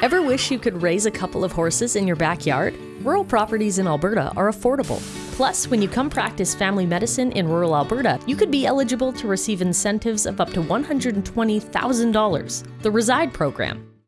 Ever wish you could raise a couple of horses in your backyard? Rural properties in Alberta are affordable. Plus, when you come practice family medicine in rural Alberta, you could be eligible to receive incentives of up to $120,000. The Reside program.